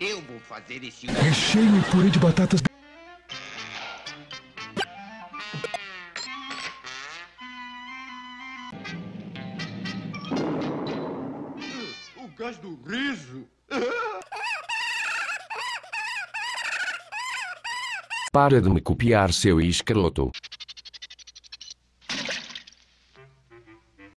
Eu vou fazer esse... É Recheio e purê de batatas... O gás do riso. Para de me copiar, seu escroto.